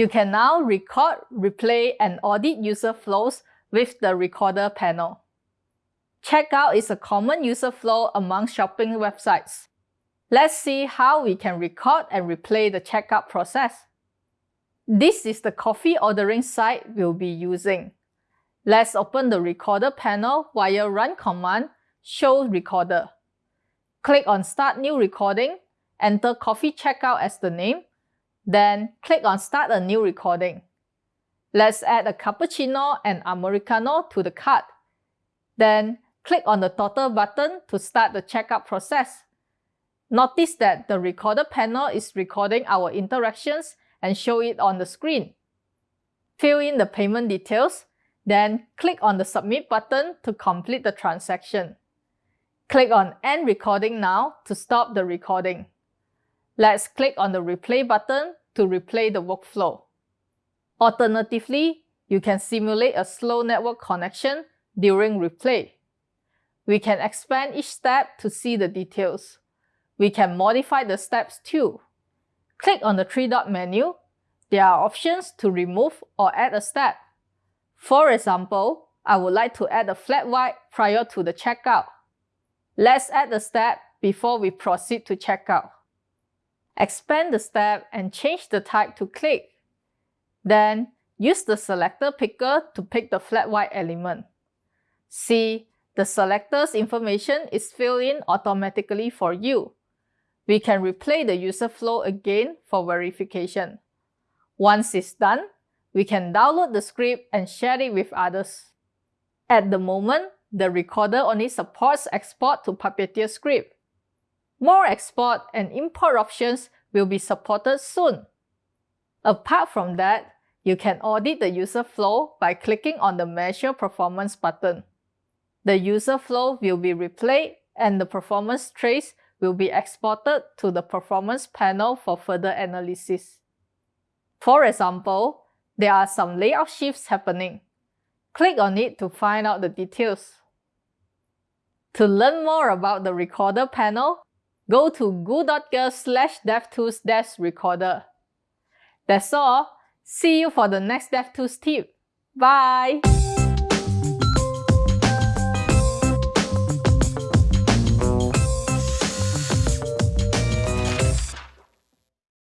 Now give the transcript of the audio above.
You can now record, replay, and audit user flows with the Recorder panel. Checkout is a common user flow among shopping websites. Let's see how we can record and replay the checkout process. This is the coffee ordering site we'll be using. Let's open the Recorder panel via Run command Show Recorder. Click on Start New Recording, enter Coffee Checkout as the name, then click on Start a New Recording. Let's add a cappuccino and americano to the cart. Then click on the Total button to start the checkout process. Notice that the Recorder panel is recording our interactions and show it on the screen. Fill in the payment details, then click on the Submit button to complete the transaction. Click on End Recording Now to stop the recording. Let's click on the Replay button to replay the workflow. Alternatively, you can simulate a slow network connection during replay. We can expand each step to see the details. We can modify the steps too. Click on the three-dot menu. There are options to remove or add a step. For example, I would like to add a flat white prior to the checkout. Let's add the step before we proceed to checkout. Expand the step and change the type to click. Then, use the selector picker to pick the flat white element. See, the selector's information is filled in automatically for you. We can replay the user flow again for verification. Once it's done, we can download the script and share it with others. At the moment, the recorder only supports export to Puppeteer script. More export and import options will be supported soon. Apart from that, you can audit the user flow by clicking on the Measure Performance button. The user flow will be replayed and the performance trace will be exported to the performance panel for further analysis. For example, there are some layout shifts happening. Click on it to find out the details. To learn more about the Recorder panel, go to goo.gle slash devtools recorder. That's all. See you for the next DevTools tip. Bye!